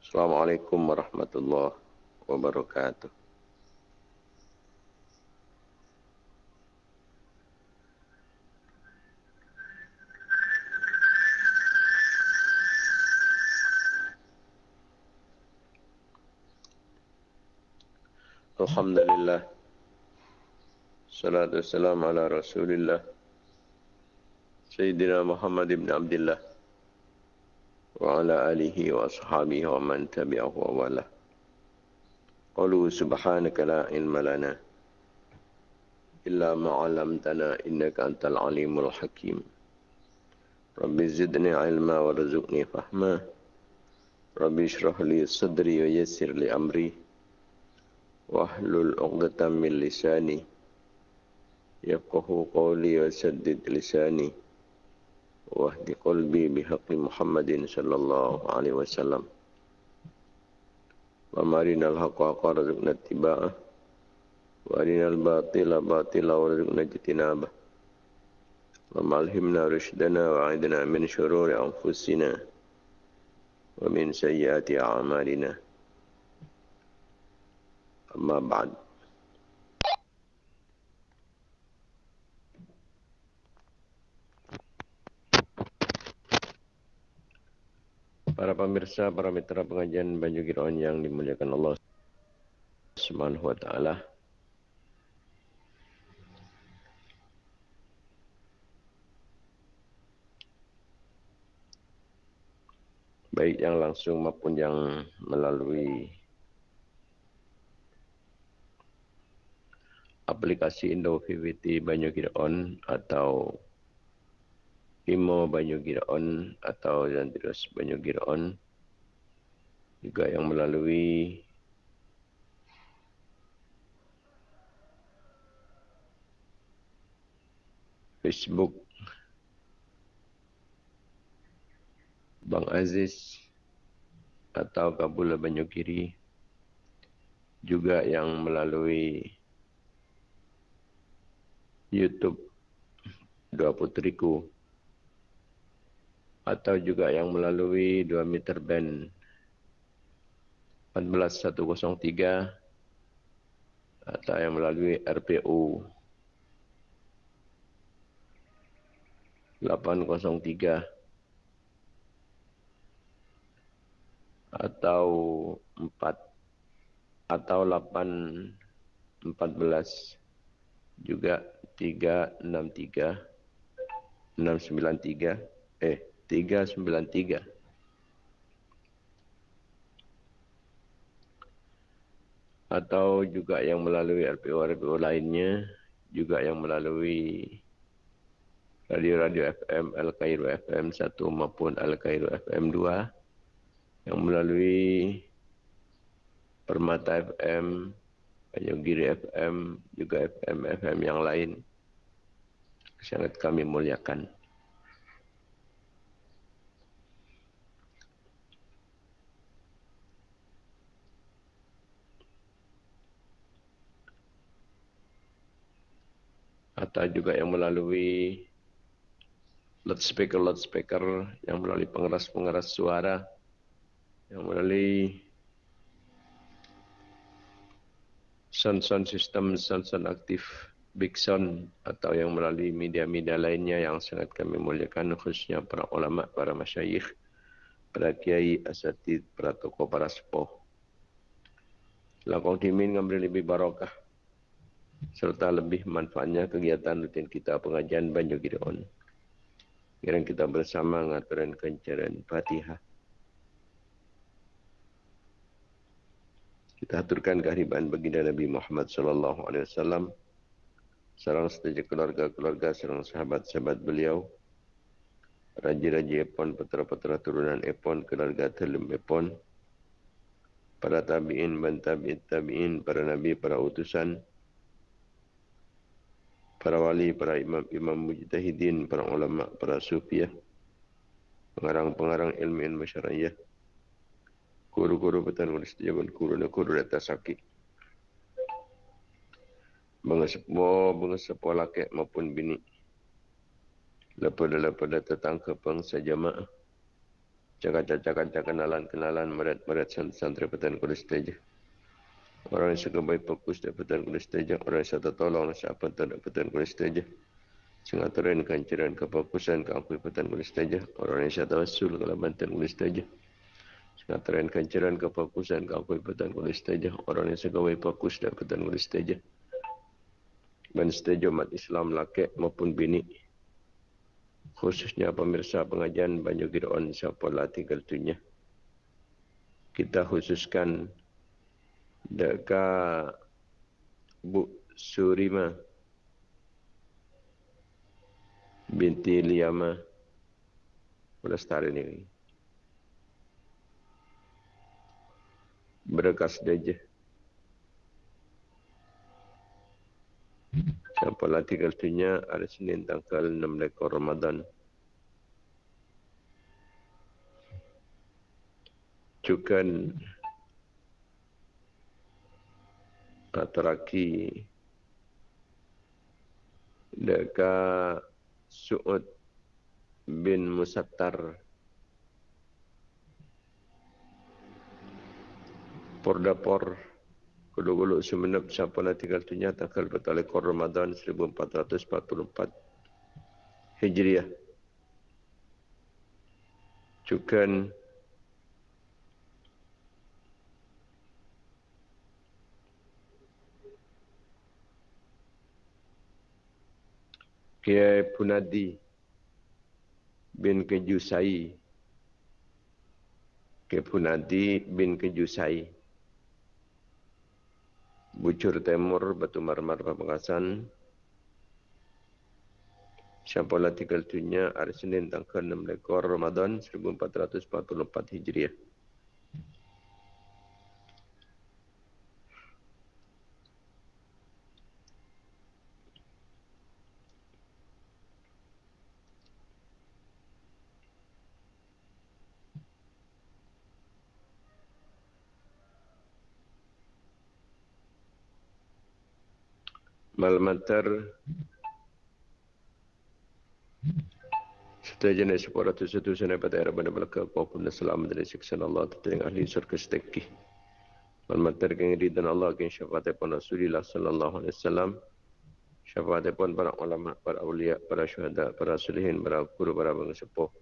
Assalamualaikum warahmatullahi wabarakatuh. Alhamdulillah. Salatu wassalamu ala Rasulillah. Sayyidina Muhammad ibn Abdullah wa ala alihi wa ashabihi wa man tabi'ahu wa wala. Qalu subhanaka la ilma lana illa ma 'allamtana innaka antal alimul hakim. Rabbi zidni ilma warzuqni fahma. Rabbi shrah li sadri wa yassir li amri. واحلل عقدة من لساني يفقه قولي وسدد لساني وأهد قلبي بحق محمد صلى الله عليه وسلم ومارنا الحق حقا رزقنا اتباعه وأرنا الباطل باطلا ورزقنا اجتنابه وملهمنا رشدنا وعيدنا من شرور أنفسنا ومن سيئات أعمالنا Amma ba'd. Para pemirsa, para mitra pengajian Banyu Giron yang dimuliakan Allah Subhanahu wa taala. Baik yang langsung maupun yang melalui aplikasi Indo VVT Banyu On atau Imo Banyu On atau Zandros Banyu On juga yang melalui Facebook. Bang Aziz atau Kabula Banyugiri juga yang melalui YouTube. Dua putriku atau juga yang melalui dua meter band. 14103 atau yang melalui RPU 803 atau 4 atau 8 14 juga 363 693 eh 393 atau juga yang melalui RPO-RPO lainnya juga yang melalui radio-radio FM Al Cairo FM 1 maupun Al Cairo FM 2 yang melalui Permata FM Giri FM, juga FM-FM yang lain. Sangat kami muliakan. Atau juga yang melalui loudspeaker-loudspeaker, yang melalui pengeras-pengeras suara, yang melalui sound-sound system, sound-sound aktif Big Sound atau yang melalui media-media lainnya yang sangat kami muliakan khususnya para ulama, para masyayikh, para kiai, asatid, para tokoh, para sepuh. Lakong timin ngambil lebih barokah serta lebih manfaatnya kegiatan rutin kita pengajian Banyu Gideon. Kiranya kita bersama ngaturan kencaran Fatihah. Kita aturkan kehadiran baginda Nabi Muhammad sallallahu alaihi wasallam. Sarang setiap keluarga-keluarga, sarang sahabat-sahabat beliau. Raja-raja Epon, putera-putera turunan Epon, keluarga Telem Epon. Para tabi'in, bantabi'in, tabi'in, para nabi, para utusan. Para wali, para imam-imam mujtahidin, para ulama, para sufiah. Pengarang-pengarang ilmu-ilmu syariah guru-guru betul nulis dia pun guru nak guru data sakit. Mengesepo, mengesepo laki maupun bini. Lepas-lepas tetangga pangsa jamaah. Cakap-cakap kenalan-kenalan merat-merat santri petan kulis teja. Orang yang suka baik fokus dan petan kulis teja. Orang yang satu tolong siapa tak petan kulis teja. Sengaturan kanceran kefokusan ke aku petan kulis teja. Orang yang satu asul kalau bantan kulis teja. Sengaturan kanceran kefokusan ke aku petan kulis teja. Orang yang suka baik fokus dan petan kulis teja. Dan seteja umat Islam laki maupun bini khususnya pemirsa pengajian Banyu Giron siapa lah tinggal tunya. Kita khususkan dekat Bu Surima binti Liyama Pelestari ini. Berkas saja. Siapa tinggal tunya hari Senin tanggal 6 lekor Ramadan. Cukan Ataraki dekat Su'ud bin Musattar. Pordapor. Por Gulu-gulu semenep siapa nak tinggal tunya tanggal betul ekor Ramadan 1444 Hijriah. Cukan Kiai Punadi bin Kejusai Kiai Punadi bin Kejusai Bucur Timur, Batu Marmar, Pemekasan. Syampola tinggal tunya hari Senin tanggal 6 lekor Ramadan 1444 Hijriah. Malmatar Serta jenis sepuluh ratus satu sana pada era pada belakang maupun selamat dari siksa Allah tertengah ahli surga setekih. Malmatar keng dan Allah keng syafaat pun Rasulullah sallallahu alaihi wasallam. Syafaat pun para ulama, para awliya, para syuhada, para sulihin, para guru, para bangsa sepuh.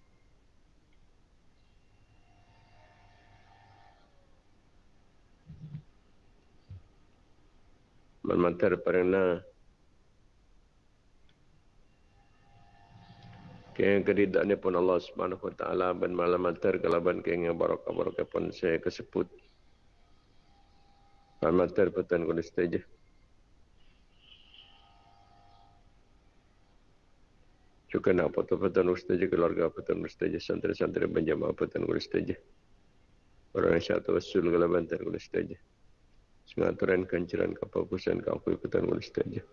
Malmatar pernah Kaya keridaan pun Allah Subhanahu Wa Taala ban malam mater kalaban kaya yang barakah pun saya kesebut. Malam mater petan kuda saja. Juga nak foto petan ustaz keluarga petan ustaz santri-santri berjamaah petan kuda saja. Orang yang satu wasul kalaban petan kuda saja. Sengaturan kanceran kapal pusan kau petan kuda saja.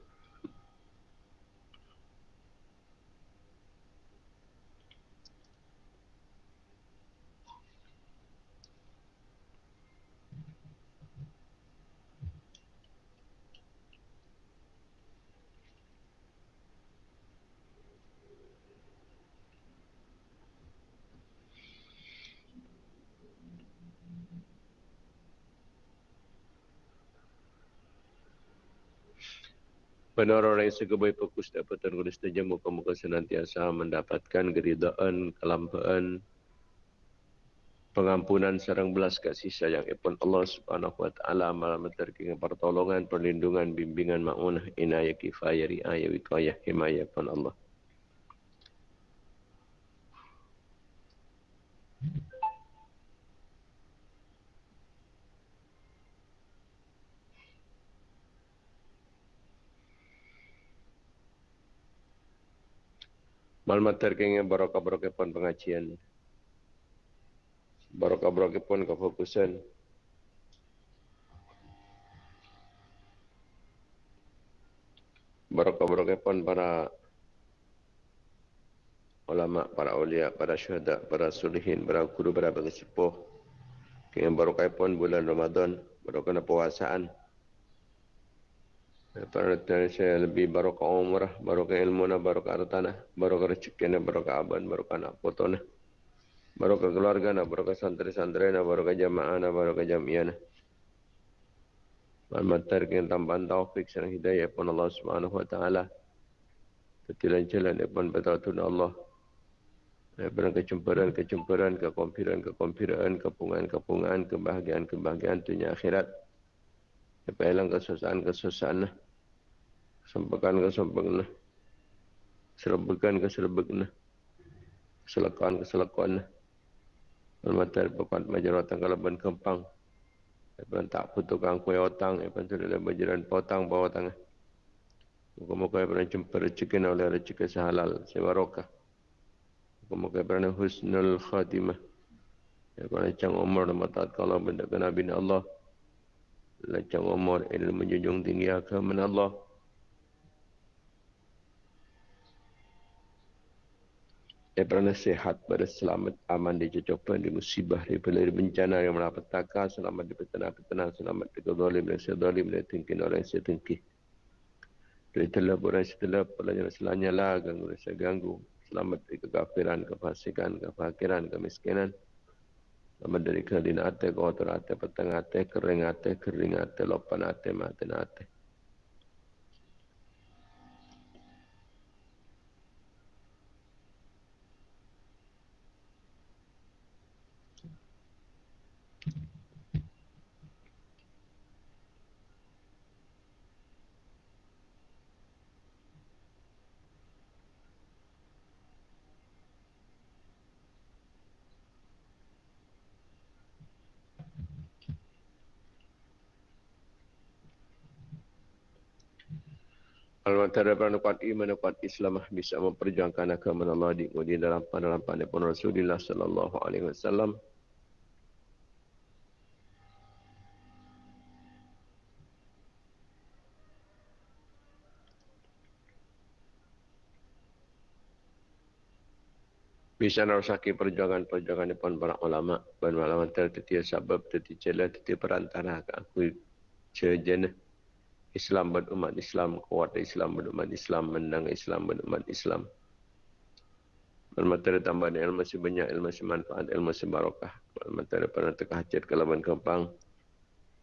Benar orang yang segebai fokus dapat tergulis saja muka-muka senantiasa mendapatkan keridaan, kelampaan, pengampunan serang belas kasih sayang ipun Allah Subhanahu wa taala malam terking pertolongan, perlindungan, bimbingan maunah, inayah kifayah, riayah, wikayah, himayah pun Allah. Malmat terkengnya barokah-barokah pun pengajian. Barokah-barokah pun kefokusan. Barokah-barokah pun para ulama, para ulia, para syuhada, para sulihin, para guru, para bagi sepuh. Kengnya barokah pun bulan Ramadan, barokah puasaan. Saya lebih barokah umrah, barokah ilmu na, barokah hartana, barokah rezeki na, barokah aban, barokah anak foto na. Barokah keluarga na, barokah santri-santri na, barokah jamaah na, barokah jamiah na. Matar kita tambahan taufik dan hidayah pun Allah Subhanahu Wa Taala. Ketilan jalan pun betul Allah. Daripada kecemburuan, kecemburuan, kekompiran, kekompiran, kepungan, kepungan, kebahagiaan, kebahagiaan dunia akhirat. Daripada hilang kesusahan, kesusahan. Kesempakan, kesempakan. Keserbekan, keserbekan. Keselakuan, keselakuan. Al-Matar pepat majaratan kalaban kempang. Daripada tak putukkan kue otang. Daripada sudah berjalan potang bawah tangah. Muka-muka daripada jumpa rezeki oleh rezeki sehalal. Sebarokah. Semoga kerana husnul khatimah. Ya kerana cang umur dan mataat kalau benda ke Nabi Allah. Lacang umur ilmu menjunjung tinggi agama Allah. Kerana sehat pada selamat aman di cocokan di musibah di pelari bencana yang melapetaka selamat di petana-petana selamat di kezalim dan sedalim dan tingkin orang yang setengkih. Dari telah orang setelah pelajari selanya lah ganggu rasa ganggu selamat dari kekafiran, kefasikan, kefakiran, kemiskinan. Selamat dari kelina ate, kotor ate, petang ate, kering ate, kering ate, lopan ate, maten ate. Al-Mantara kuat iman kuat Islam bisa memperjuangkan agama Allah di kemudian dalam dalam pandai pun Rasulullah sallallahu alaihi wasallam. Bisa narasaki perjuangan-perjuangan depan para ulama dan ulama tertiap sebab tertiap jalan tertiap perantara aku sejenis Islam berumat Islam, kuat Islam berumat Islam, menang Islam berumat Islam. Bermateri tambahan ilmu masih banyak, ilmu masih manfaat, ilmu masih barokah. Bermateri pernah teka hajat ke laban kempang.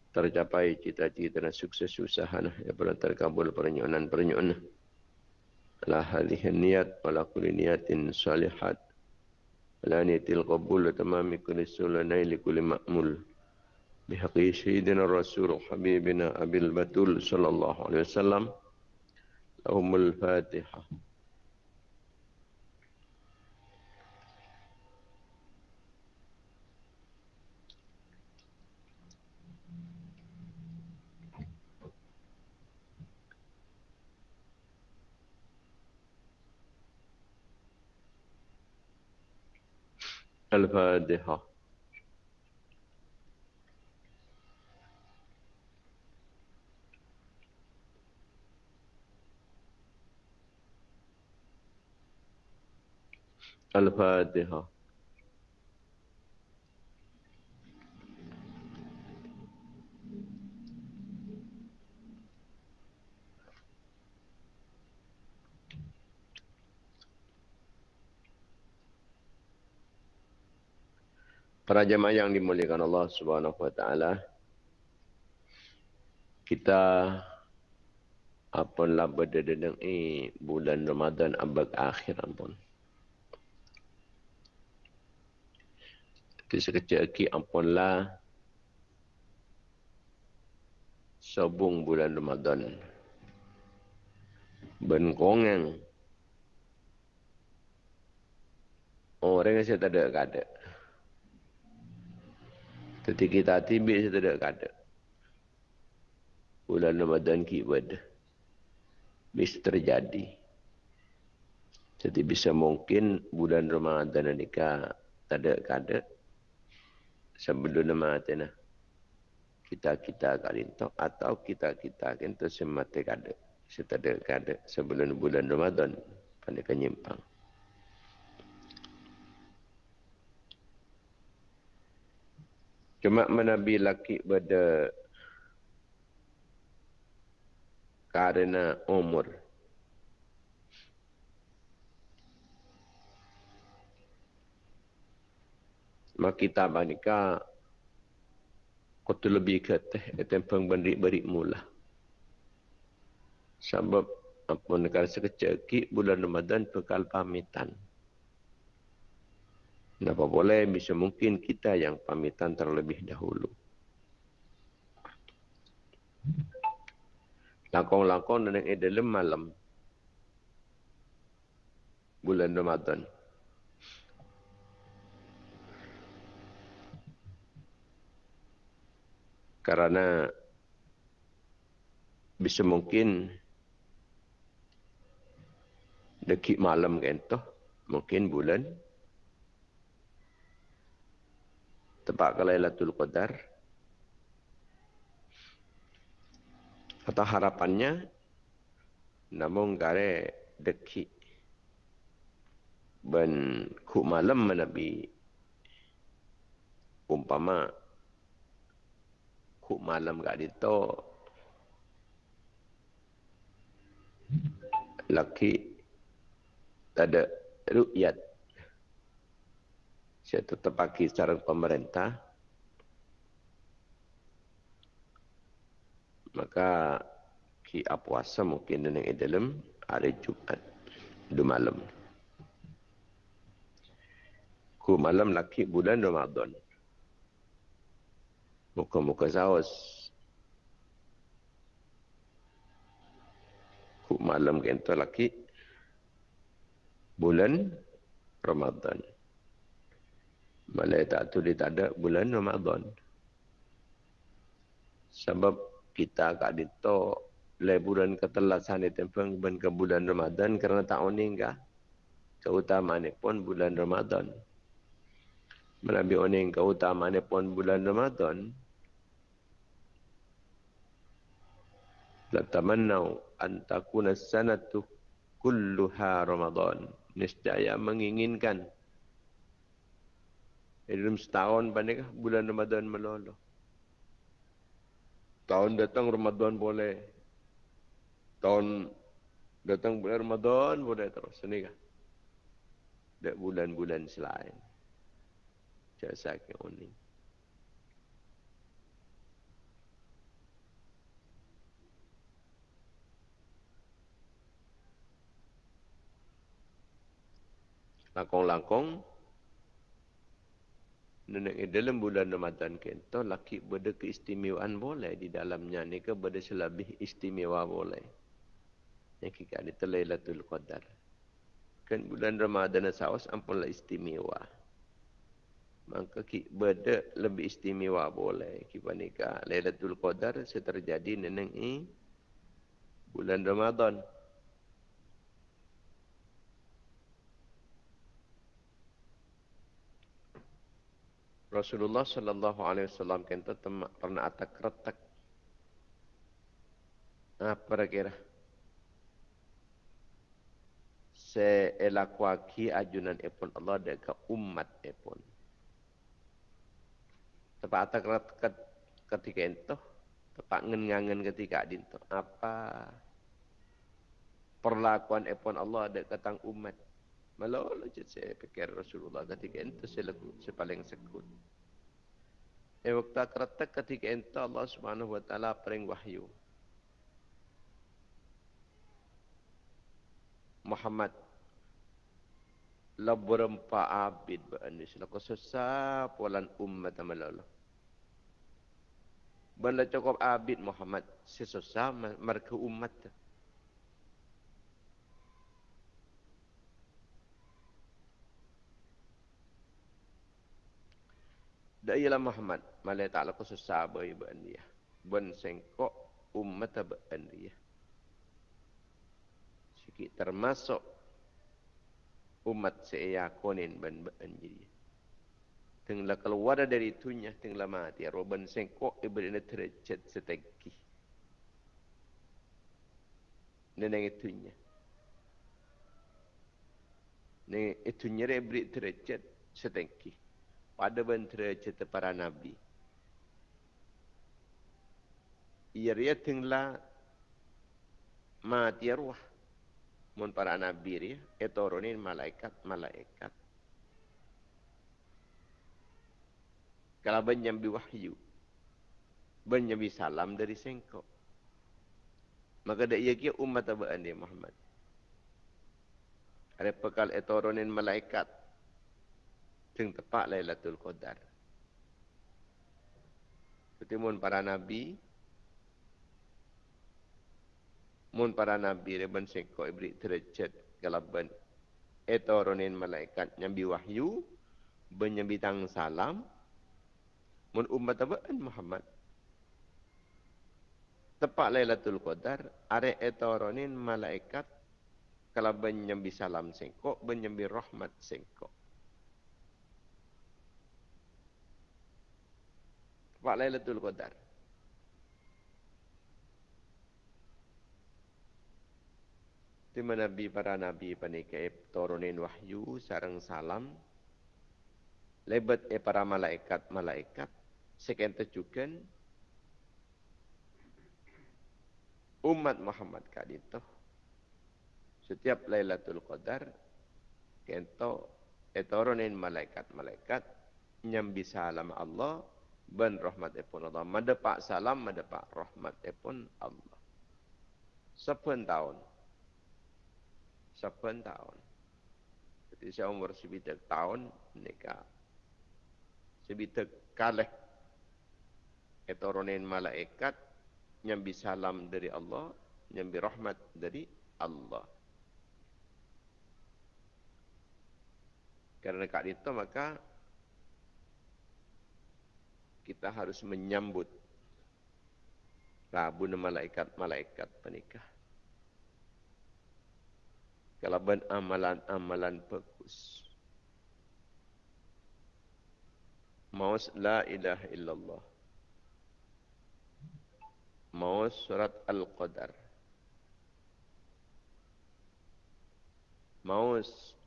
Tercapai cita-cita dan sukses usaha. Ya pernah terkabul pernyonan-pernyonan. Ala hadih niat, ala kuli niatin salihat. Ala niatil qabul, tamami kuli sulanai li ma'mul. بحق سيدنا الرسول حبيبنا أبي البتول صلى الله عليه وسلم لهم الفاتحة. الفاتحة. Al-Fatiha. Para jemaah yang dimuliakan Allah Subhanahu wa taala kita apa lah berdedeng bulan Ramadan abad akhir ampun. Kita sekecil lagi ampunlah sabung bulan Ramadan. Benkongan. Oh, orang saya tak ada kada. Tapi kita tibik saya tak ada kada. Bulan Ramadan kibad. Bisa terjadi. Jadi bisa mungkin bulan Ramadan ini tak ada kada sebelum nama tena kita kita kalinto atau kita kita kento semate kada setada kada sebelum bulan Ramadan pada kenyimpang cuma menabi laki pada karena umur kita banika kau lebih ke teh etempeng beri-beri mula. Sebab apa negara sekecil ki bulan Ramadan bekal pamitan. Kenapa boleh bisa mungkin kita yang pamitan terlebih dahulu. Lakon-lakon dan yang dalam malam bulan Ramadan. Karena bisa mungkin dekik malam kan mungkin bulan tepat ke Lailatul Qadar. Atau harapannya namun kare deki ben ku malam menabi umpama ku malam gak dito laki tak ada rukyat saya tetap pakai cara pemerintah. Maka ki apuasa mungkin dengan dalam hari Jumat dua malam. Ku malam laki bulan Ramadan. Muka-muka saus. Ku malam kento laki bulan Ramadan. Malai tak tu dia tak ada bulan Ramadan. Sebab kita kat dito bulan ketelasan di tempeng ben ke bulan Ramadan kerana tak oning kah? Keutamaan pun bulan Ramadan. Menabi oning keutamaan pun bulan Ramadan. Latamannau antakuna sanatu kulluha Ramadan. Niscaya menginginkan dalam setahun banding bulan Ramadan melolo. Tahun datang Ramadan boleh. Tahun datang bulan Ramadan boleh terus. Ini kan? Dek bulan-bulan selain. Jasa ke unik. Langkong-langkong Nenek dalam bulan Ramadan kita laki berde keistimewaan boleh di dalamnya ni ke berde selebih istimewa boleh. Yang kita ada telailatul qadar. Kan bulan Ramadan saus ampunlah istimewa. Maka ki berde lebih istimewa boleh. Kita nikah Lailatul Qadar seterjadi neneng i bulan Ramadan. Rasulullah sallallahu alaihi wasallam kata pernah atak retak. Apa kira? Se elakuaki ajunan epon Allah dekat umat epon. Tepat atak retak ketika itu. Tepat ngengangen ketika itu. Apa perlakuan epon Allah dekat tang umat. Malah je saya fikir Rasulullah ketika itu saya, lagu, saya paling sekut. Eh waktu keretak ketika itu Allah subhanahu wa ta'ala pering wahyu. Muhammad la berempa abid ba'ani sila ko susah polan umat amalala. Banda cukup abid Muhammad sesusah mereka umat. Da ialah Muhammad malai ta'ala khusus sahabat ibu dia. Ben sengkok umat ibu dia. Sikit termasuk umat saya konin ben ben dia. Tenglah keluar dari itunya, tenglah mati. Roban sengkok ibu dia tercet setegi. Neneng itunya. Neneng itunya dia beri tercet setegi pada bentera cerita para nabi. Ia ria tinglah mati arwah. Mun para nabi ria, etorunin malaikat, malaikat. Kalau nyambi wahyu. Nyambi salam dari sengkok. Maka dak ia kia umat dia Muhammad. Ada pekal etoronin malaikat. Teng tepat Lailatul Qadar. Seperti mun para nabi. Mun para nabi dia ben sengkok ibri derajat kalau ben etoronin malaikat nyambi wahyu ben nyambi tang salam. Mun umat abaan Muhammad. Tepat Lailatul Qadar are etoronin malaikat kalau benyambi salam sengkok benyambi rahmat sengkok tepat Lailatul Qadar Terima Nabi para Nabi panikai turunin wahyu sarang salam. Lebat e para malaikat-malaikat. Sekian terjukan umat Muhammad kali itu setiap Lailatul Qadar kento etoronin malaikat-malaikat nyambi salam Allah ben rahmat epun Allah. Madepak salam madepak rahmat epun Allah. Sepen tahun? Sepen tahun? Jadi saya umur sebitak tahun nikah. Sebitak kalih etoronin malaikat nyambi salam dari Allah, nyambi rahmat dari Allah. Karena kat itu maka kita harus menyambut Rabu malaikat-malaikat penikah. Kalau amalan-amalan bagus. Maus la ilaha illallah mau surat Al-Qadar. Mau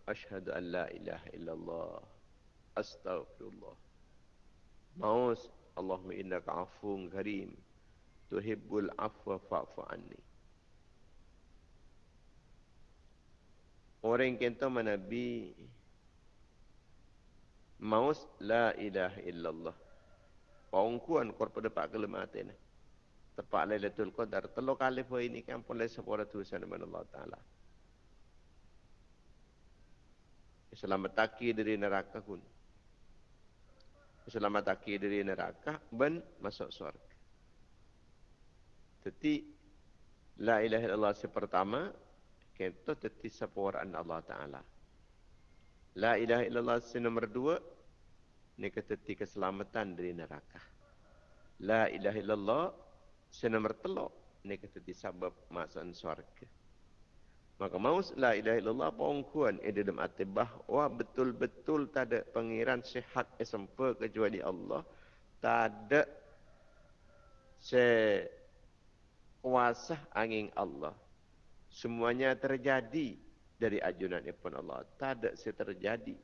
asyhadu an la ilaha illallah. Astaghfirullah. Mau Allahumma innaka afuwun karim. Tuhibbul afwa fa'fu anni. Orang yang kata Nabi Maus la ilaha illallah. Pangkuan korpo depak kelematan tepat Lailatul Qadar kali pun ini kan pun lai sepura tulisan dengan Allah Taala. Selamataki dari neraka pun. Selamataki dari neraka ben masuk surga. Jadi la ilaha illallah pertama kita teti sepuraan Allah Taala. La ilaha illallah nomor dua ni keteti keselamatan dari neraka. La ilaha illallah senomor telok ni kata disabab masuk syurga maka mau la ilaha illallah pengkuan ada dalam hati bahawa betul-betul tak ada pengiran sehat SMP kecuali Allah tak ada se kuasa angin Allah semuanya terjadi dari ajunan pun Allah tak ada se terjadi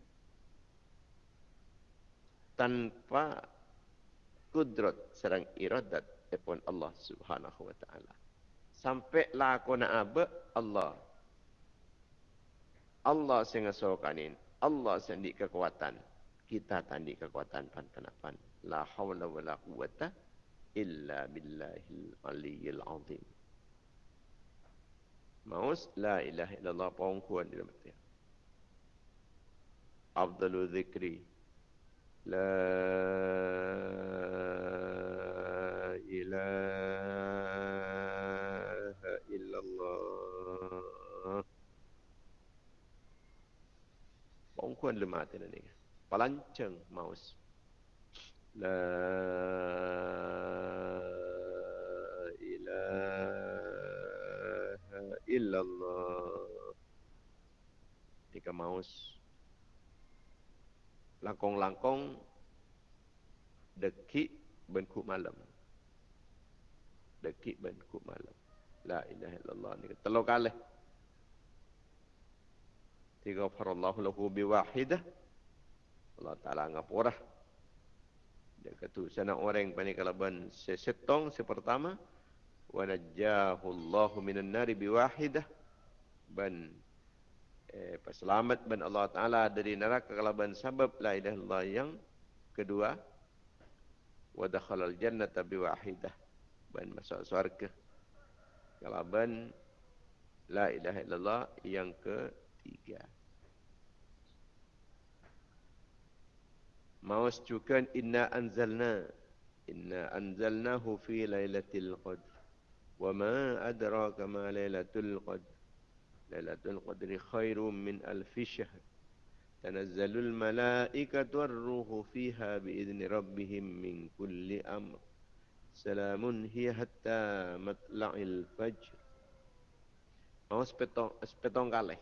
tanpa kudrat serang iradat pun Allah Subhanahu wa taala. Sampai aku nak apa Allah. Allah sing ngasokanin. Allah sendi kekuatan. Kita tandi kekuatan pan pan La haula wala quwata illa billahil aliyyil azim. Maus la ilaha illallah pengkuan di dalam hati. Abdul Zikri. La ilaha Pengkuan lemah tu ni. Palanceng maus. La ilaha illallah. Tiga maus. Langkong-langkong dekik benku malam dekik ben ku malam. La ilaha illallah ni telur kali. Tiga farallahu lahu biwahidah. Allah Ta'ala ngapurah. Dia kata, sana orang panik kalau ben sesetong sepertama. Wa najjahu Allahu minan nari biwahidah. Ben eh, selamat ben Allah Ta'ala dari neraka kalau ben sabab la ilaha illallah yang kedua. wa dakhala al-jannata bi wahidah ban masuk surga kalau ban la ilaha illallah yang ketiga Maus juga inna anzalna inna anzalnahu fi lailatul qadr wa ma adraka ma lailatul qadr lailatul qadri khairum min alf shahr tanazzalul malaikatu war-ruhu fiha bi idzni rabbihim min kulli amr salamun hiya hatta matla'il fajr Maus petong petong kali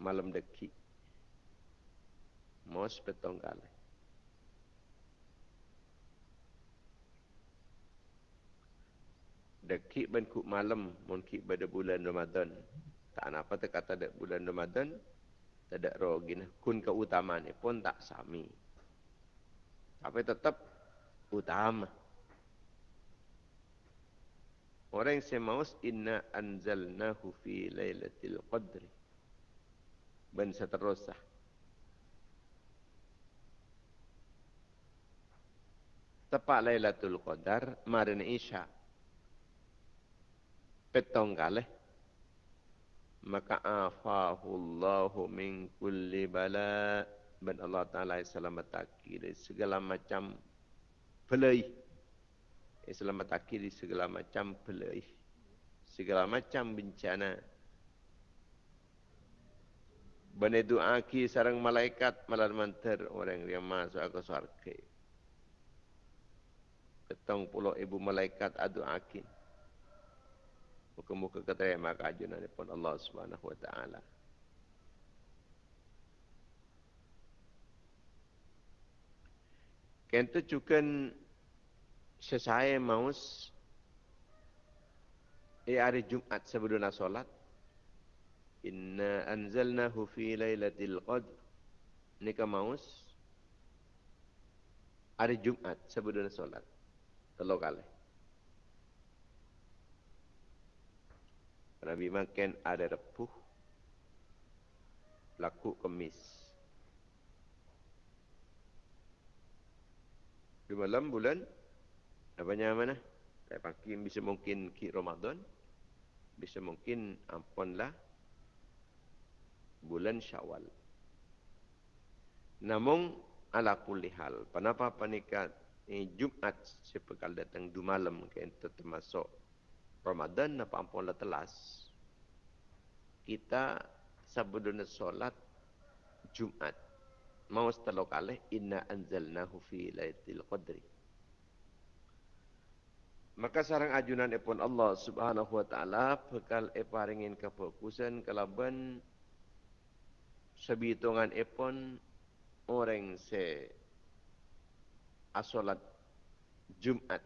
malam dekik Mos petong kali. Dekik ben kuk malam mun kik pada bulan Ramadan. Tak apa tak kata dek bulan Ramadan. Ada rogin. Kun keutamaan ni pun tak sami. Tapi tetap utama. Orang yang semaus inna anzalnahu fi lailatul qadri. Ben seterusah. tepat Lailatul Qadar marin Isya. Petong kali. Maka afahullahu min kulli bala. Ben Allah Ta'ala selamat dari segala macam pelai. Selamat dari segala macam pelai. Segala macam bencana. Bani doa ki sarang malaikat malam mantar orang yang masuk ke surga petang puluh ibu malaikat adu akin. Muka-muka keterima keajunan pun Allah subhanahu wa ta'ala. Kento juga sesaya maus di hari Jumat sebelum solat. Inna anzalnahu fi laylatil qadr. Ini ke maus hari Jumat sebelum solat telur kali. Nabi makan ada repuh, laku kemis. Di malam bulan, apa mana? Saya pakai bisa mungkin ki Ramadan, bisa mungkin ampunlah bulan Syawal. Namun ala kulli hal, kenapa panikat eh, Jumat sepekal datang du malam ente termasuk Ramadan apa ampun lah telas kita sebelum solat Jumat mau setelah kali inna anzalnahu fi lailatul qadri maka sarang ajunan epon Allah Subhanahu wa taala bekal eparingin kefokusan kelaban sebitungan epon orang se asolat Jumat.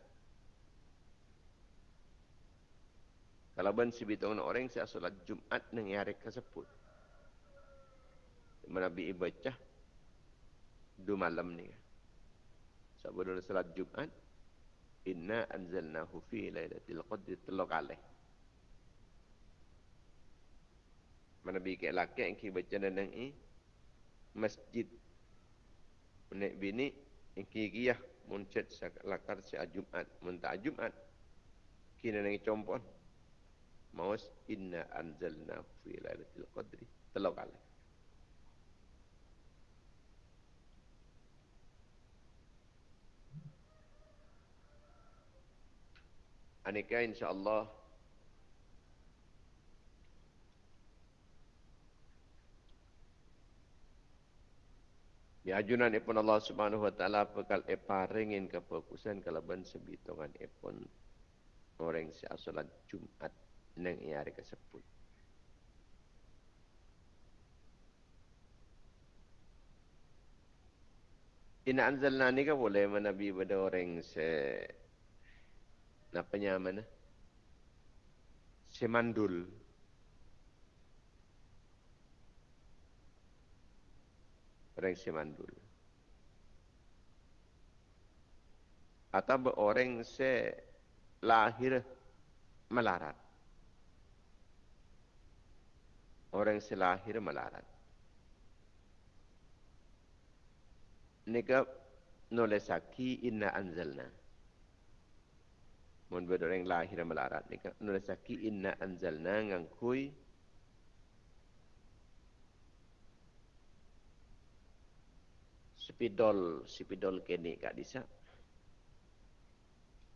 Kalau ben si bitong orang si asolat Jumat nang hari kesebut. Menabi ibadah du malam ni. Sebelum salat Jumat, inna anzalnahu fi lailatul qadr telok. Mana bi ke laki yang ki baca nang i masjid. Nek bini Iki-ikiyah muncet lakar si Jumat. Muntah Jumat. Kina nangi compon. Maus inna anzalna fi lailatul qadri. Telok kali. Anika insyaAllah ajunan ipun Allah Subhanahu wa taala bekal eparingin kefokusan kalaban sebitongan ipun orang si salat Jumat nang hari kesebut. Ina anzalna ni ka boleh menabi pada orang se napanya mana? Semandul. Orang semandul. Atau orang se lahir melarat. Orang se lahir melarat. Nika nulisaki inna anzalna. Mun berdoreng lahir melarat ni nulisaki inna anzalna ngangkui spidol spidol kini kak disa.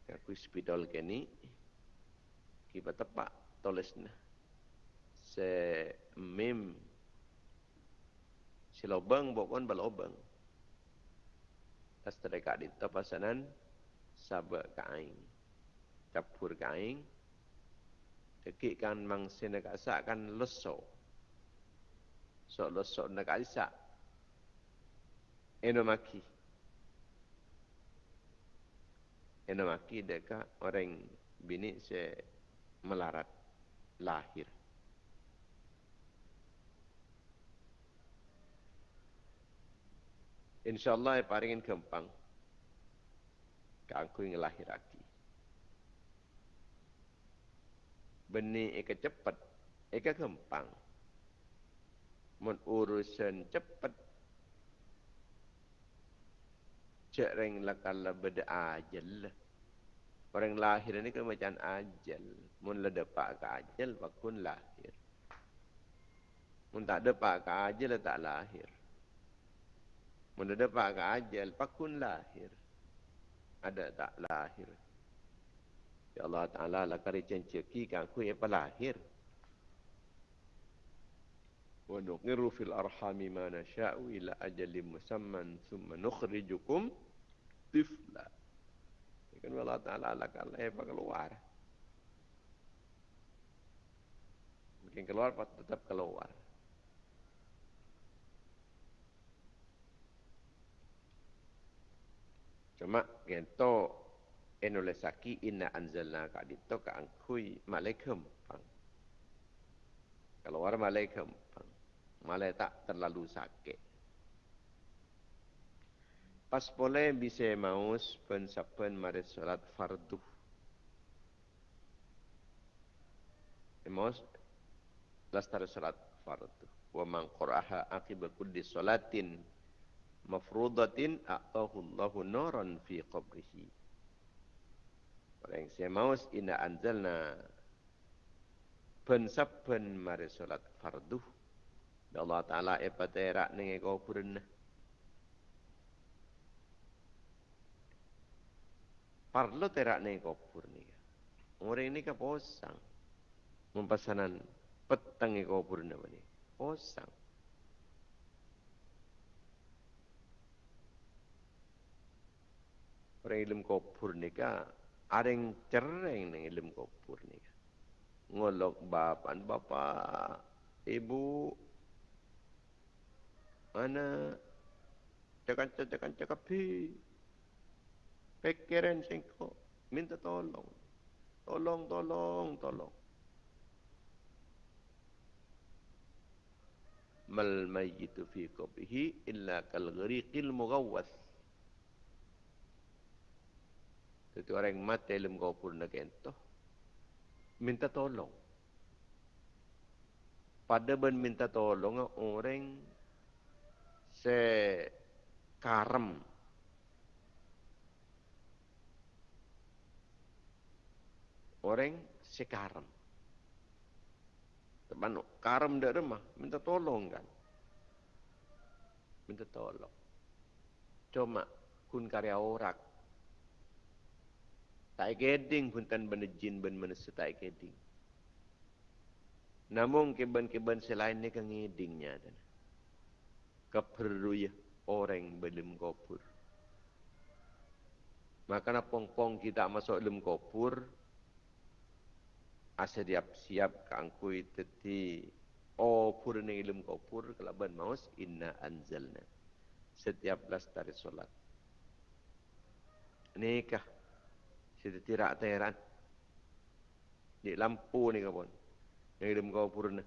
Aku spidol kini kita tepak tulisnya se mim si lobang bukan balobang tas terdekat di tapasanan sabak kain capur kain dekikkan mangsin dekat sak kan leso. So leso dekat sak enomaki. Enomaki dekat orang bini se melarat lahir. Insyaallah paringin kempang. Yang lahir aki benih eka cepat eka kempang. Mun urusan cepat cek reng lakala beda ajal orang lahir ini kan macam ajal. Mun la dapat ke ajal pakun lahir. Mun tak dapat ke ajal tak lahir. Mun la dapat ke ajal pakun lahir. Ada tak lahir? Ya Allah Taala la kari cenceki kan ku ya lahir? Wa nuqiru fil arhami ma nasha'u ila ajalin musamman thumma nukhrijukum tifla. Kan Allah Ta'ala kalau apa keluar. Mungkin keluar tetap keluar. Cuma gento enolesaki inna anzalna ka dito ka angkui malaikum pang. Keluar malaikum pang. Malai tak terlalu sakit. Pas boleh bisa maus pensapen mari salat fardu. Maus lastar salat fardu. Wa man qara'aha aqib kulli salatin mafrudatin a'tahu Allahu nuran fi qabrihi. Orang saya maus ina anzalna pensapen mari salat fardu. Allah Ta'ala epatera nengi kau purnah. Parlo terak ni kopur ni. Orang ini ke posang. Mempasanan petang ni kopur ni. Posang. Orang ilmu kopur ni ka. Ada yang cereng ni ilmu kopur ni. Ngolok bapan bapa. Ibu. Mana. Cakap-cakap-cakap. Cakap Pikiran singko. Minta tolong. Tolong, tolong, tolong. Mal mayyitu fi qabihi illa kal ghariqil mughawwath. Itu orang mati dalam kubur nak entah. Minta tolong. Pada ben minta tolong orang se karam orang sekarang. Teman karam dah remah, minta tolong kan. Minta tolong. Cuma kun karya orang. Tak geding pun tan benda jin ben mana tak geding. Namun keban-keban selain ni kan ngedingnya dan keperlu ya orang belum kopur. Maka pong-pong kita masuk dalam kopur, asadiap siap kangkui teti o purne ilmu ko pur kelaban maus inna anzalna. Setiap belas dari solat. Nikah. Siti tirak teran di lampu ni kapon yang ilmu ko purna.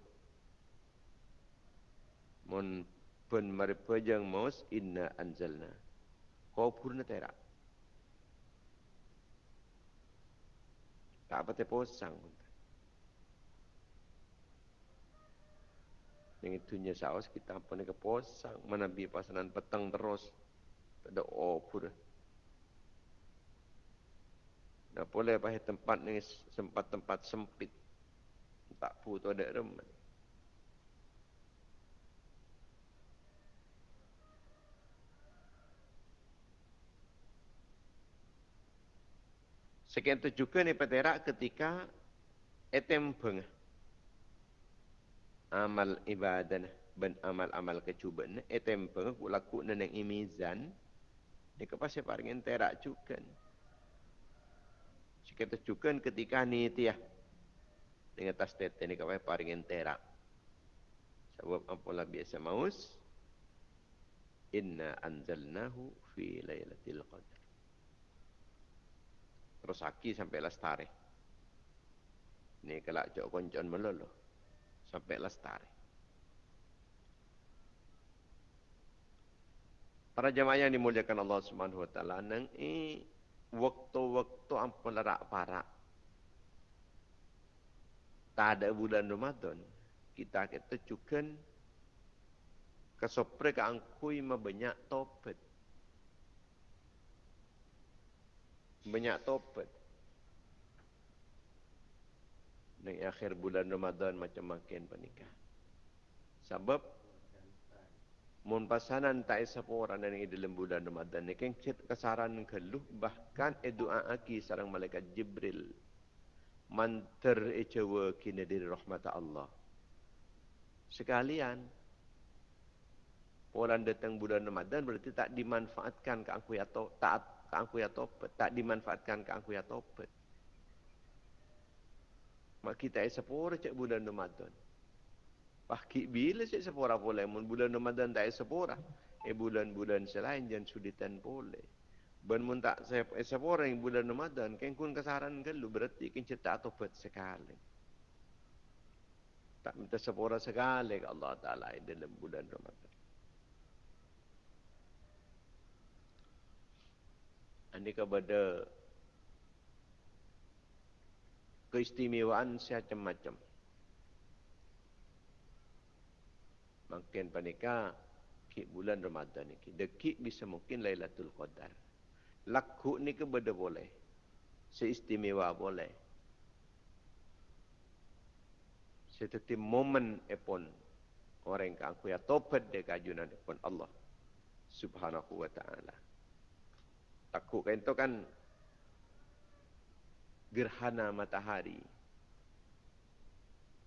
Mon pen mari pejang maus inna anzalna. Ko purna terak tak apa te posang pun Yang itunya saus kita apa ni keposang. Mana bi pasanan petang terus. ada opur. Dah boleh pakai tempat ni sempat tempat sempit. Tak pu tu ada remen. Sekian tu juga ni peterak ketika etem peng amal ibadah ben amal-amal kecuban etem peng ku laku neneng imizan. Ni kepas paring terak juga sekian tu juga ketika ni tiah dengan tas tete ni kepas paring terak. Sebab apalah biasa maus? Inna anzalnahu fi lailatul qadar terus aki sampai lestari. Ini kelak jok koncon melulu. Sampai lestari. Para jemaah yang dimuliakan Allah Subhanahu wa taala nang i waktu-waktu ampun lerak parak. Tak ada bulan Ramadan, kita kita cukan kesopre ke angkui banyak topet. banyak topat. Di akhir bulan Ramadan macam makin panikah. Sebab mun pasanan tak isa orang yang dalam bulan Ramadan ni kan kesaran keluh bahkan e doa aki sarang malaikat Jibril manter e cewa kini diri rahmat Allah. Sekalian Orang datang bulan Ramadan berarti tak dimanfaatkan ke aku tak ke topet. Tak dimanfaatkan ke topet. Mak kita ay sepura cek bulan Ramadan. Pahki bila cek sepura boleh. Mun bulan Ramadan tak ay sepura. Eh bulan-bulan selain jangan suditan boleh. Ben mun tak sepura yang bulan Ramadan. Kan kun kesaran ke lu berarti kan cerita topet sekali. Tak minta sepura sekali ke Allah Ta'ala dalam bulan Ramadan. Ini kepada keistimewaan macam-macam. Makin panika ki bulan Ramadan ni. Dekik bisa mungkin Lailatul Qadar. Laku ni ke benda boleh. Seistimewa boleh. Seperti momen epon orang yang aku ya topat de kajunan epon Allah Subhanahu wa taala takut kan itu kan gerhana matahari.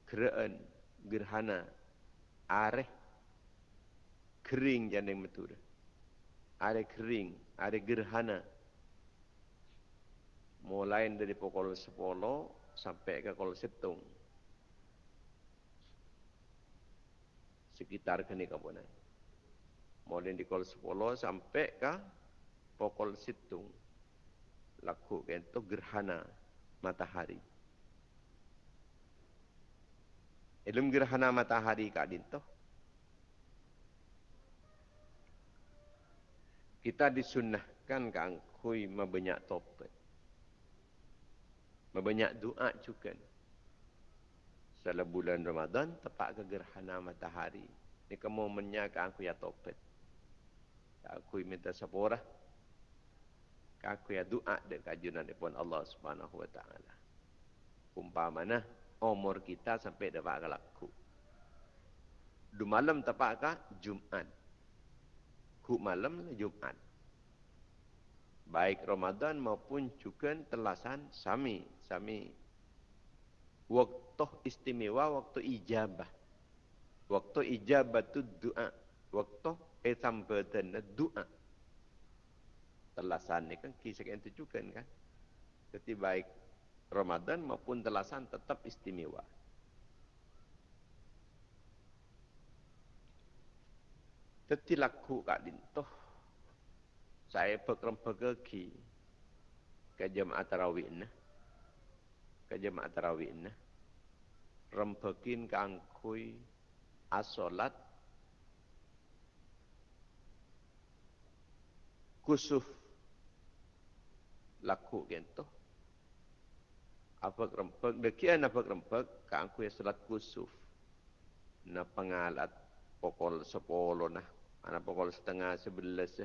Keraan gerhana areh kering jandeng betul areh kering areh gerhana. Mulai dari pukul 10 sampai ke pukul 7 sekitar kini kabunan mulai di pukul 10 sampai ke pokol situ laku itu gerhana matahari. Ilmu gerhana matahari kak dinto. Kita disunahkan kang kui mabanyak topet. Mabanyak doa juga. Setelah bulan Ramadan, tepat ke gerhana matahari. Ini kamu menyakan aku ya topet. Aku minta sepurah aku ya doa de kajunan pun Allah Subhanahu wa taala. Umpamana umur kita sampai dapat laku. Du malam tepat ka Jumat. Ku malam Jumat. Baik Ramadan maupun juga telasan sami, sami waktu istimewa, waktu ijabah. Waktu ijabah tu doa. Waktu etam badan doa telasan ni kan kisah yang tujukan kan. Jadi baik Ramadan maupun telasan tetap istimewa. Jadi laku kak dintoh. Saya pekerem pergi ke jemaah tarawih ni. Ke jemaah tarawih ni. Rempekin ke angkui asolat kusuf laku gitu. Apa kerempek? Dekian apa kerempek? Kang kuya salat kusuf. Na pengalat pokol sepuluh nah. Anak pokol setengah sebelas.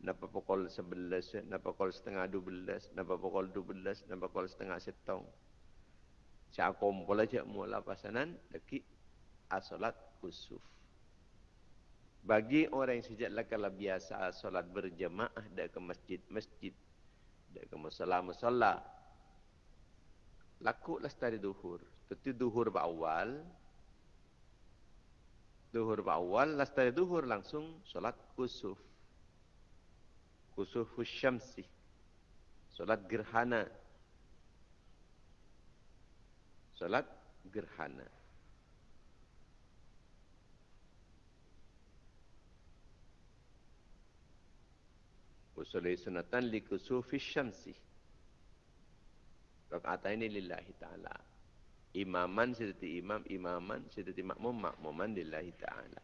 Napa pukul sebelas, napa pukul setengah dua belas, napa pukul dua belas, napa pukul setengah setong. Saya kumpul aja mula pasanan, deki asolat kusuf. Bagi orang yang sejak kalau biasa solat berjemaah dah ke masjid-masjid, dah ke musola-musola, laku lah setari duhur. Tentu duhur awal, duhur awal, lah setari duhur langsung solat kusuf. Kusuf syamsi. Solat gerhana. Solat gerhana. Usulai sunatan li kusufi syamsi. Rakaat ini lillahi ta'ala. Imaman sedati imam, imaman sedati makmum, makmuman lillahi ta'ala.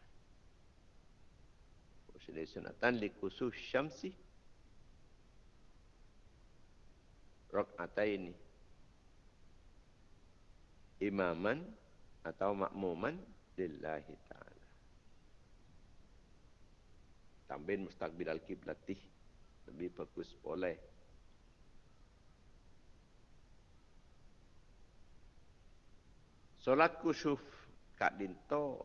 Usulai sunatan li kusufi syamsi. Rakaat ini. Imaman atau makmuman lillahi ta'ala. Tambahin mustaqbil al-qiblatih lebih bagus boleh. Solat kusuf kat dinto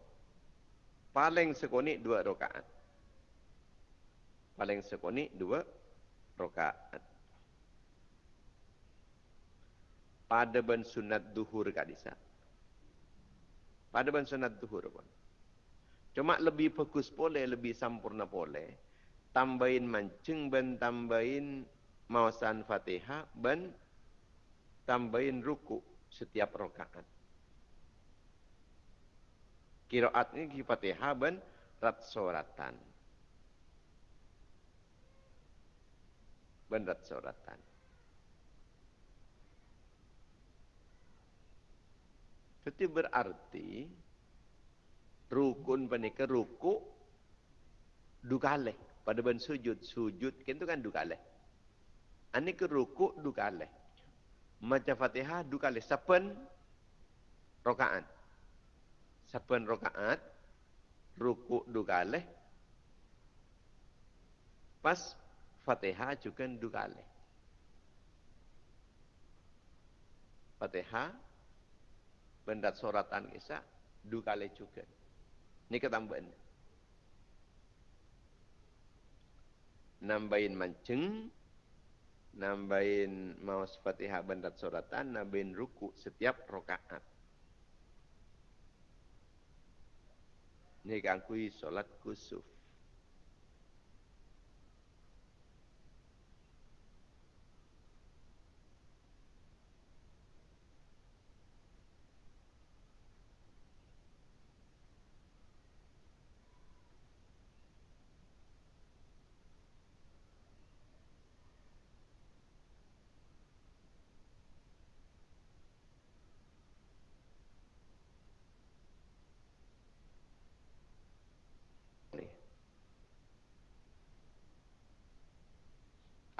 paling sekonik dua rakaat. Paling sekonik dua rakaat. Pada ben sunat duhur kat disa. Pada ben sunat duhur pun. Cuma lebih bagus boleh, lebih sempurna boleh tambahin mancing ben tambahin mawasan fatihah ben tambahin ruku setiap rakaat. Kiraat ini fatihah ben rat soratan. Ben rat soratan. Itu berarti rukun penikah ruku dukaleh pada ben sujud sujud kan tu kan dua kali ani ke rukuk dua kali macam fatihah dua kali sapen rakaat sapen rakaat rukuk dua kali pas fatihah juga dua kali fatihah bendat suratan kisah dua kali juga ini ketambahan nambahin mancing, nambahin mau fatihah bandat suratan, nambahin ruku setiap rokaat. Ini kangkui solat kusuf.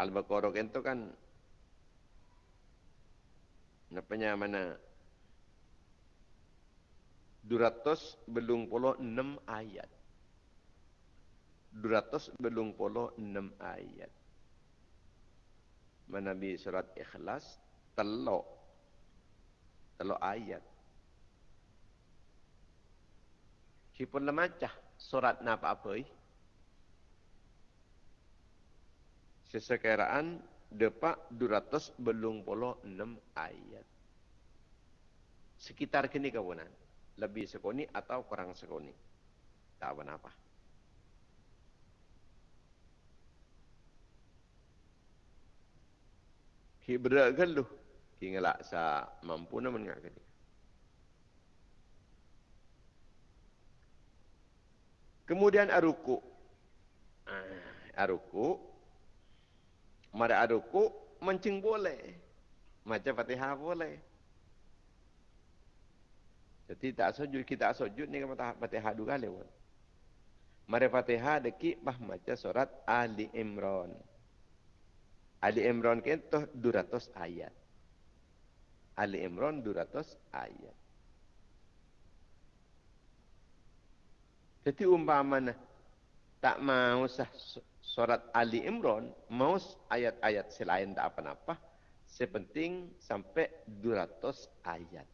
Al-Baqarah itu kan Napanya mana? 200 belum puluh enam ayat. 200 belum puluh enam ayat. Mana bi surat ikhlas telok. Telok ayat. Cipun lemacah surat napa apa eh? Sesekiraan depak 200 belum puluh enam ayat. Sekitar kini kawanan. Lebih sekoni atau kurang sekoni. Tak apa apa. Ki berat kan lu? Ki ngelak sa mampu nak menengah ke Kemudian aruku. Ah, aruku Mari aduku mencing boleh. Macam fatihah boleh. Jadi tak sujud, kita sujud ni kata fatihah dua kali. Mari fatihah deki bah macam surat Ali Imran. Ali Imran kan tu 200 ayat. Ali Imran 200 ayat. Jadi umpamanya tak mau sah surat Ali Imran mau ayat-ayat selain tak apa-apa sepenting sampai 200 ayat.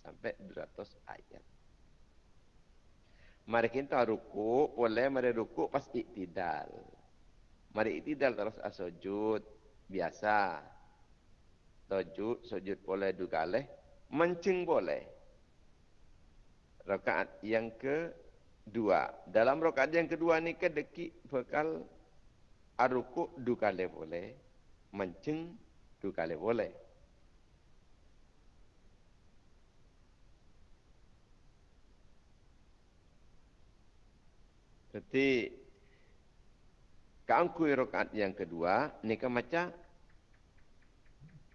Sampai 200 ayat. Mari kita ruku boleh mari ruku pas iktidal. Mari iktidal terus asujud biasa. Sujud sujud boleh juga leh mencing boleh. Rakaat yang kedua. Dalam rakaat yang kedua ni kedeki bekal aruku du kali boleh menceng du kali boleh Jadi keangkui rakaat yang kedua ni kan macam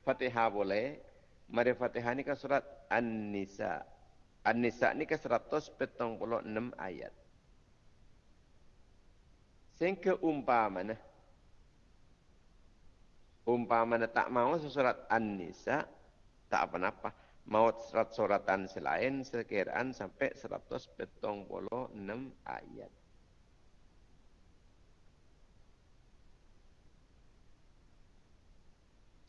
Fatihah boleh. Mari Fatihah ni kan surat An-Nisa. An-Nisa ni kan 176 ayat. Sehingga umpama umpama tak mau surat An-Nisa tak apa-apa mau surat-suratan selain sekiraan sampai 176 ayat.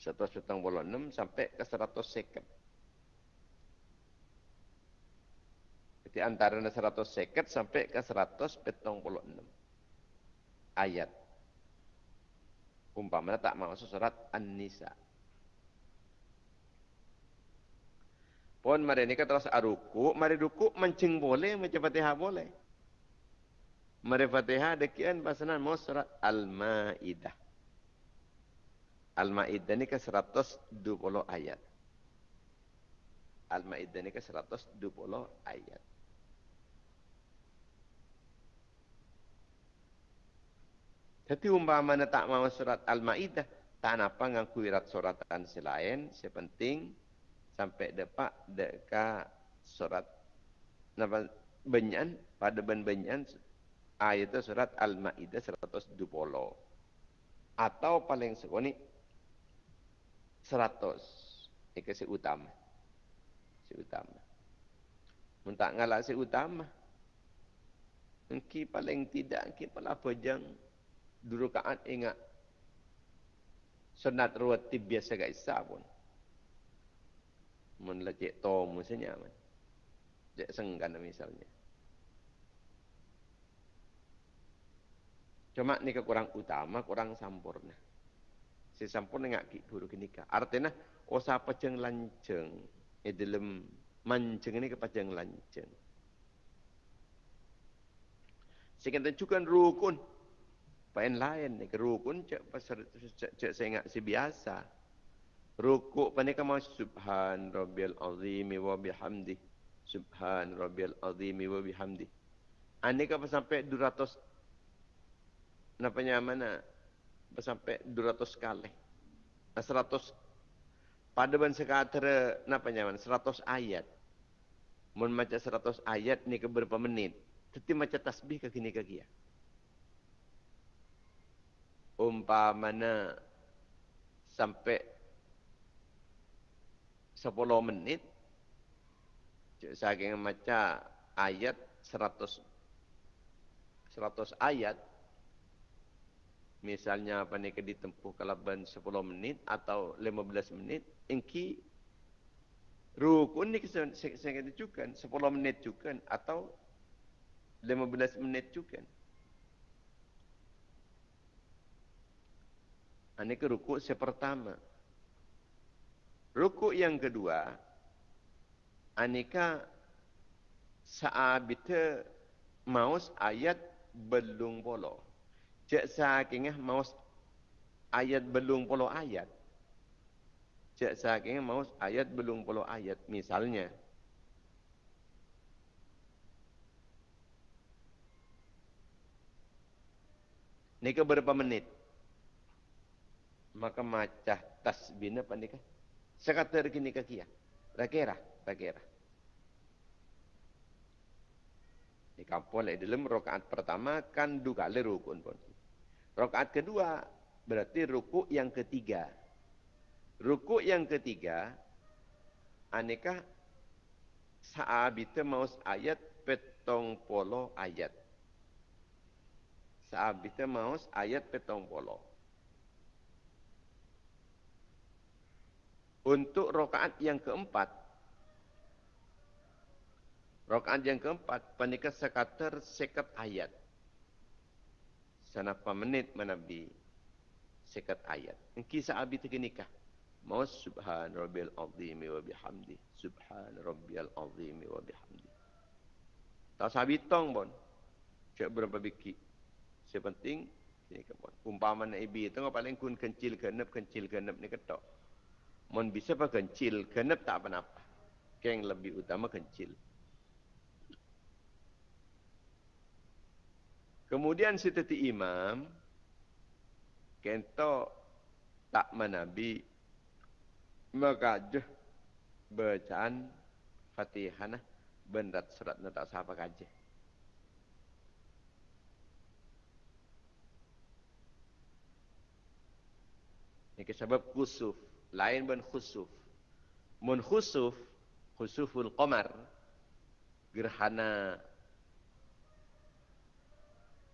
Satu setang puluh enam sampai ke seratus seket. Jadi antara seratus seket sampai ke seratus petong puluh enam ayat umpamanya tak masuk surat An-Nisa. Pun mari ni terus aruku, mari ruku mencing boleh, macam Fatihah boleh. Mari Fatihah dekian pasanan mau surat Al-Maidah. Al-Maidah ni ke 120 ayat. Al-Maidah ni ke 120 ayat. Tapi umpama tak mau surat Al-Ma'idah, tak apa ngaku irat suratan selain, sepenting sampai depak deka surat napa benyan pada ben-benyan ayat itu surat Al-Ma'idah 120. Atau paling sekoni 100. Ini si utama. Si utama. Muntak ngalah si utama. Mungkin paling tidak, mungkin pala pejang dua rakaat ingat sunat rawatib biasa gak isa pun. Mun lecek to misalnya man senggan misalnya. Cuma ni kurang utama kurang sempurna si sempurna ngak ki guru kenika artinya osa pejeng lanceng e dalam manceng ini kepajeng lanceng. Sekian tentukan rukun Pain lain ni rukun cek pasal cek, ingat si biasa. Rukuk pandai kamu subhan rabbil azim wa bihamdi. Subhan rabbil azim wa bihamdi. Ani ka sampai 200 napanya mana? Sampai 200 kali. 100 pada ban sekatera napanya mana? 100 ayat. Mun macam 100 ayat ni ke berapa menit? Tetapi macam tasbih ke kini ke kia umpamanya sampai 10 menit saking macam ayat 100 100 ayat misalnya apa ni ditempuh kalaban 10 menit atau 15 menit engki rukun ni saya kata juga 10 menit juga atau 15 menit juga Ini ke rukuk yang pertama. Rukuk yang kedua, anika saabita maus ayat belum polo. Cek sakingah maus ayat belum polo ayat. Cek sakingah maus ayat belum polo ayat. Misalnya, Ini ke berapa menit? Maka macah tasbina pandika sekata rekini kakia rakera rakera di kampung di dalam rakaat pertama kan dua kali rukun pun. Rakaat kedua berarti ruku yang ketiga. Ruku yang ketiga aneka saabita maus ayat petong polo ayat. Sehabis itu maus ayat petong polo. Untuk rokaat yang keempat, rokaat yang keempat, penikah sekater sekat ayat. Sanapa menit menabi sekat ayat. Kisah abi itu nikah. Maus subhan rabbil azimi wa bihamdi. Subhan rabbil azimi wa bihamdi. Tak sabi tong pun. Cek berapa biki. Sepenting sini ke pun. Umpama nak ibi itu paling kun kencil genep kencil genep ni ketok. Mon bisa apa kencil genep tak apa-apa. Yang lebih utama kencil. Kemudian sitati imam kento tak menabi mengajah bacaan Fatihah bendat surat tak sapa kajah. Ini sebab khusuf. Lain ben khusuf. Mun khusuf, khusuful qamar, gerhana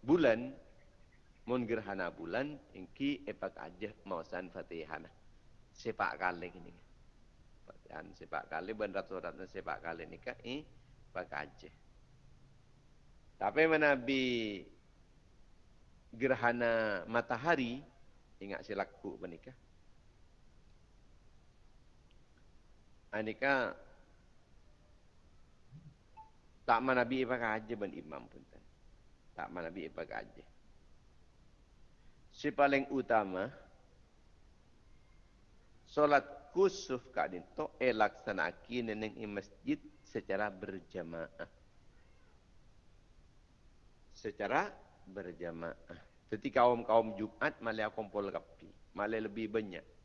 bulan, mun gerhana bulan, ingki epak aja mausan fatihana. Sepak kali ini. Fatihan sepak kali, benar suratnya sepak kali ini kan, eh, pak aja. Tapi menabi gerhana matahari, ingat silaku menikah. Anika tak mana nabi apa aja ben imam pun tan. Tak mana nabi apa aja. Si paling utama solat kusuf kadin to elaksanaki neneng di masjid secara berjamaah. Secara berjamaah. Jadi kaum-kaum Jumat malah kumpul kapi. Malah lebih banyak.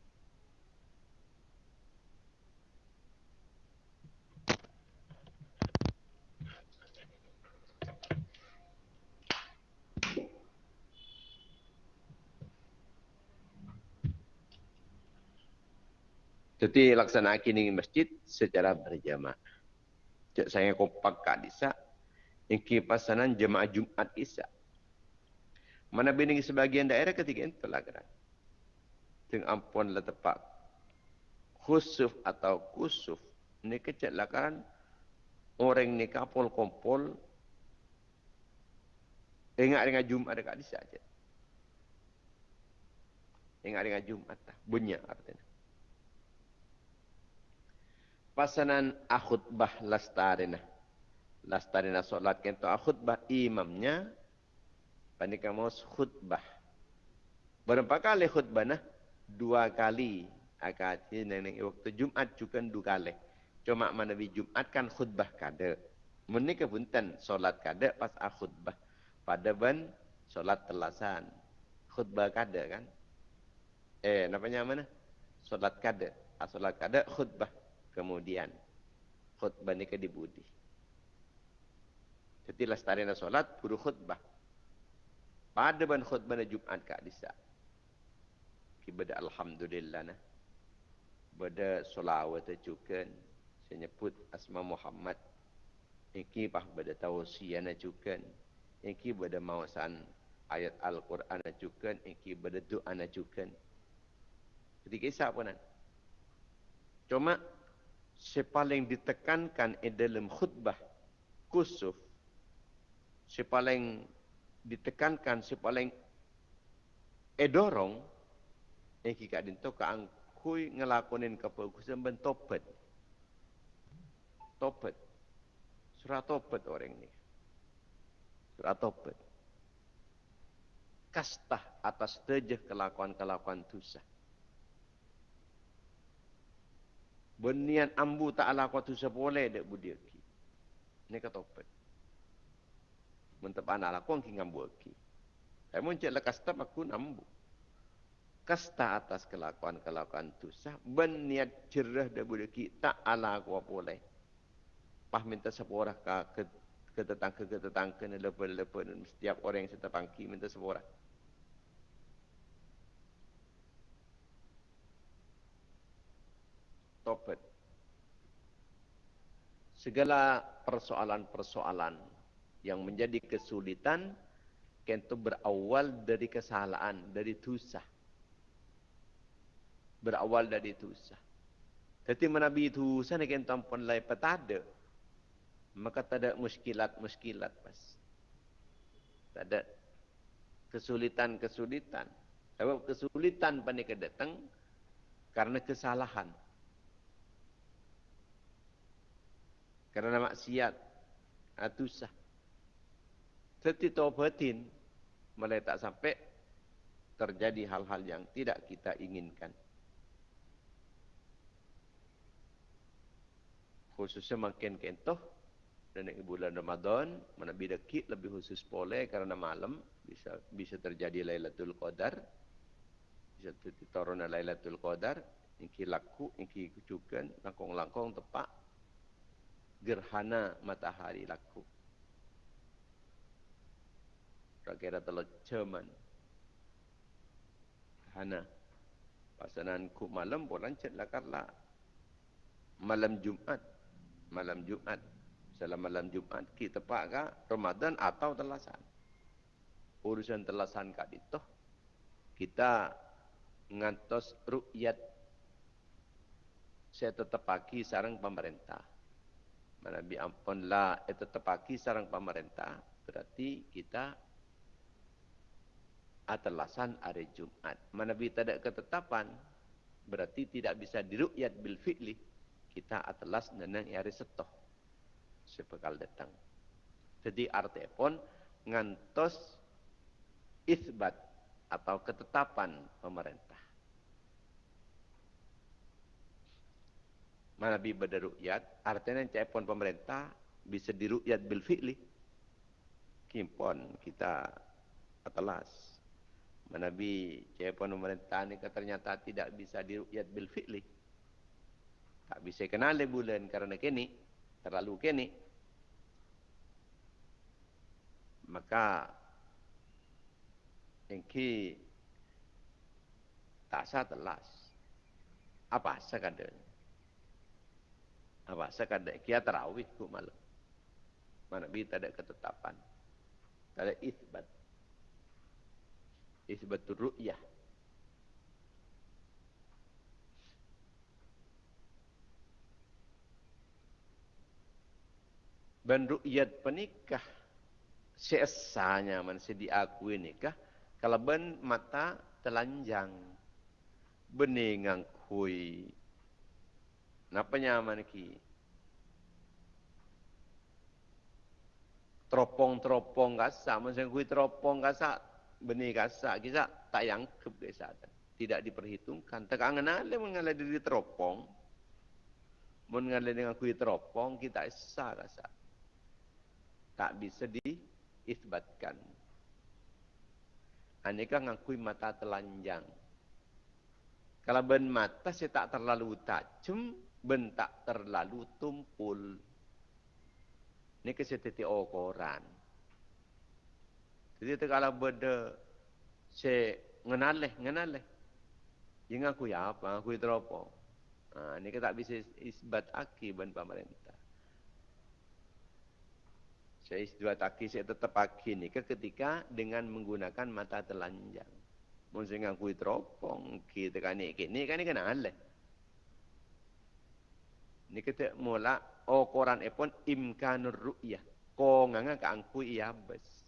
Jadi laksanakan ini masjid secara berjamaah. Cik saya kompak kat disa. Ini pasanan jemaah Jumat Isya. Mana bini sebagian daerah ketika itu lah gerak. Teng ampun lah tepat. Khusuf atau kusuf. Ini kecil lah kan. Orang ni kapol kompol. Ingat dengan Jumat dekat di saja. Ingat dengan Jumat lah. Bunyi artinya. Pasanan akhutbah lastarina. Lastarina solat kento akhutbah imamnya Panika mau khutbah. Berapa kali khutbah nah? Dua kali. Akati nenek waktu Jumat juga dua kali. Cuma mana Jumat kan khutbah kada. Menikah punten solat kada pas ah khutbah. Pada ban solat telasan. Khutbah kada kan? Eh, namanya mana? Solat kada. Ah, solat kada khutbah. Kemudian khutbah ni ke dibudi. Jadi lestarinya solat, buru khutbah. Pada ban khutbah Jumat kak disa. Kibada alhamdulillah nah. Bada solawat juga saya nyebut asma Muhammad. Iki pah bada tausiana juga. Iki bada mawasan ayat Al-Quran juga. Iki bada doa juga. Jadi kisah pun Cuma sepaling ditekankan dalam khutbah kusuf sepaling ditekankan si paling edorong eh kika dinto ka angkui ngelakonin kebagusan ben topet. Topet. Surat topet orang ini surat topet. Kastah atas tejeh kelakuan-kelakuan dosa Benian ambu tak ala kau tu boleh dek budi ki. Ini kata topet mentep anak aku angki ngambu aki. Saya muncul lekas tak aku nambu. Kasta atas kelakuan-kelakuan tu sah berniat cerah dah boleh tak ala aku apa boleh. Pah minta seporah ke ke tetangga ke tetangga ni lepas-lepas setiap orang yang setepangki minta seporah. Topet. Segala persoalan-persoalan yang menjadi kesulitan Kento berawal dari kesalahan, dari tusah. Berawal dari tusah. Jadi menabi itu sana kento ampun lai petada. Maka tak ada muskilat-muskilat pas. Tak ada kesulitan-kesulitan. Sebab kesulitan panik datang karena kesalahan. Karena maksiat. Atusah. Seti taubatin mulai tak sampai terjadi hal-hal yang tidak kita inginkan. Khususnya makin kentoh dan di bulan Ramadan mana kit lebih khusus boleh karena malam bisa bisa terjadi Lailatul Qadar bisa turun Lailatul Qadar iki laku iki kucukan langkong-langkong tepak gerhana matahari laku Rakira telah ceman. Hana. Pasanan ku malam pun lancet lah karla. Malam Jumat. Malam Jumat. Salam malam Jumat. Kita pak ka Ramadan atau telasan. Urusan telasan kat itu. Kita ngantos rukyat. Saya tetap pagi sarang pemerintah. Mana bi ampun lah. Itu tetap pagi sarang pemerintah. Berarti kita atelasan hari Jumat. Mana bi tidak ketetapan, berarti tidak bisa dirukyat bil fi'li. Kita atelas nenang hari setoh. Sepekal datang. Jadi arti pun ngantos isbat atau ketetapan pemerintah. Mana bi berderukyat, artinya cek pun pemerintah bisa dirukyat bil fi'li. Kimpon kita atelas. Nabi Cepon pemerintah ni ternyata tidak bisa dirukyat bil fi'li. Tak bisa kenal bulan karena kini terlalu kini. Maka engki tak sah telas. Apa sekadar? Apa sekadar? Kia terawih ku malam. Mana bi tak ada ketetapan. Tak ada isbat isbatul ru'yah Ben ru'yat penikah Seesanya manusia diakui nikah Kalau ben mata telanjang Beningang kui Napa nyaman ki Teropong-teropong kasa Manusia kui teropong kasa benih gasak kita tak yang kebiasaan tidak diperhitungkan. Tekangan ale mengalah diri teropong mengalah dengan kuih teropong kita sah rasa tak bisa diisbatkan. Aneka ngakui mata telanjang. Kalau ben mata saya tak terlalu tajam ben tak terlalu tumpul ini kesetiti okoran jadi kalau benda se ngenaleh ngenaleh. Yang aku ya apa? Aku itu apa? Ha, ini kita tak bisa isbat aki pemerintah. Saya isbat aki saya tetap aki ni ketika dengan menggunakan mata telanjang. Mungkin aku teropong kita kan ni kini kan ni kenal leh. Ni kita mula oh Quran epon imkanur ru'yah. Ko nganga ka angku iya bes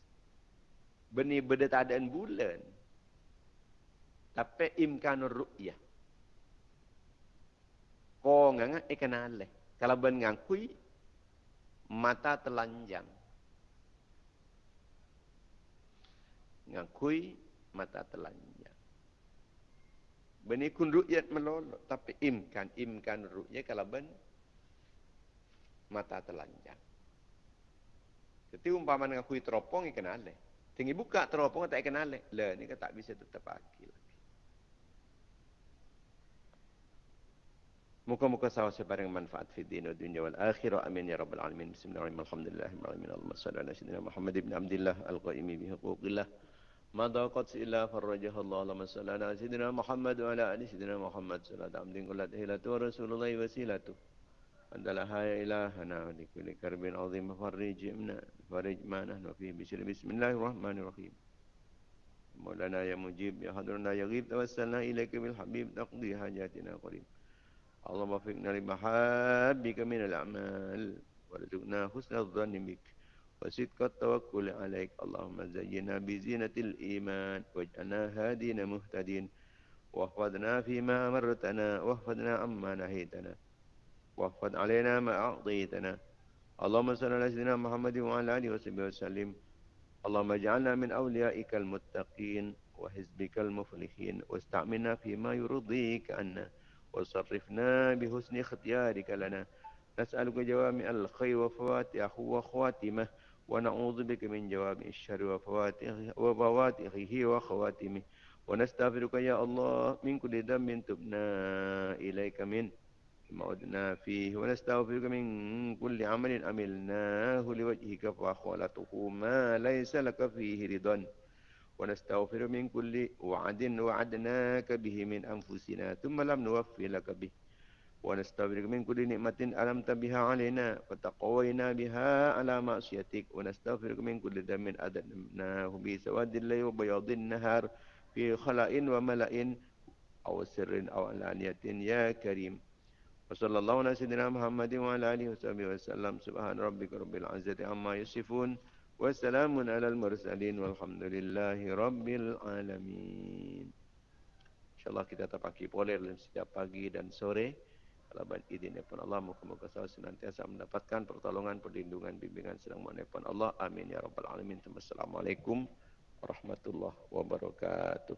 benih benda tak ada bulan. Tapi imkanur ru'yah. Kau nganga ikan alih. Kalau ben ngangkui, mata telanjang. Ngangkui, mata telanjang. Benih kun ru'yat melolok. Tapi imkan, imkan ru'yah kalau ben mata telanjang. Jadi umpama ngangkui teropong ikan alih. Tinggi buka teropong tak kenal le. Le ni kan tak bisa tetap pagi lagi. Muka-muka sawa sebarang manfaat fi din wa dunya wal akhirah. Amin ya rabbal alamin. Bismillahirrahmanirrahim. Alhamdulillahirrahmanirrahim. Allahumma salli ala sayyidina Muhammad ibn Abdullah al-qaimi bi huquqillah. ما ضاقت إلا فرجها الله اللهم صل على سيدنا محمد وعلى آل سيدنا محمد صلى الله عليه وسلم ورسول الله وسيلته أنت لها يا إلهنا ولكل كرب عظيم فرج منا فرج ما نحن فيه بسم الله الرحمن الرحيم. مولانا يا مجيب يا حضرنا يا غيب توسلنا إليك بالحبيب نقضي حاجاتنا قريب. اللهم وفقنا لمحابك من الأعمال وارزقنا حسن الظن بك وصدق التوكل عليك. اللهم زينا بزينة الإيمان واجعلنا هادين مهتدين واحفظنا فيما أمرتنا واحفظنا عما نهيتنا. واحفظ علينا ما أعطيتنا. اللهم صل على سيدنا محمد وعلى آله وصحبه وسلم. اللهم اجعلنا من أوليائك المتقين وحزبك المفلحين. واستعملنا فيما يرضيك عنا وصرفنا بحسن اختيارك لنا. نسألك جوامع الخير وفواتحه وخواتمه ونعوذ بك من جوامع الشر وفواتحه وخواتمه. ونستغفرك يا الله من كل ذنب تبنا إليك منه ما فيه ونستغفرك من كل عمل عملناه لوجهك فأخوالته ما ليس لك فيه رضا. ونستغفر من كل وعد وعدناك به من أنفسنا ثم لم نوفي لك به. ونستغفرك من كل نعمة ألمت بها علينا فتقوينا بها على معصيتك. ونستغفرك من كل ذنب أدناه بسواد الليل وبياض النهار في خلاء وملأ أو سر أو علانية. يا كريم. وصلى الله على سيدنا محمد وعلى آله وصحبه وسلم سبحان ربك رب العزة عما يصفون وسلام على المرسلين والحمد لله رب العالمين InsyaAllah kita terpaki boleh dalam setiap pagi dan sore. Kalau izin pun Allah, moga-moga saya senantiasa mendapatkan pertolongan, perlindungan, bimbingan sedang pun Allah. Amin ya rabbal alamin. Assalamualaikum warahmatullahi wabarakatuh.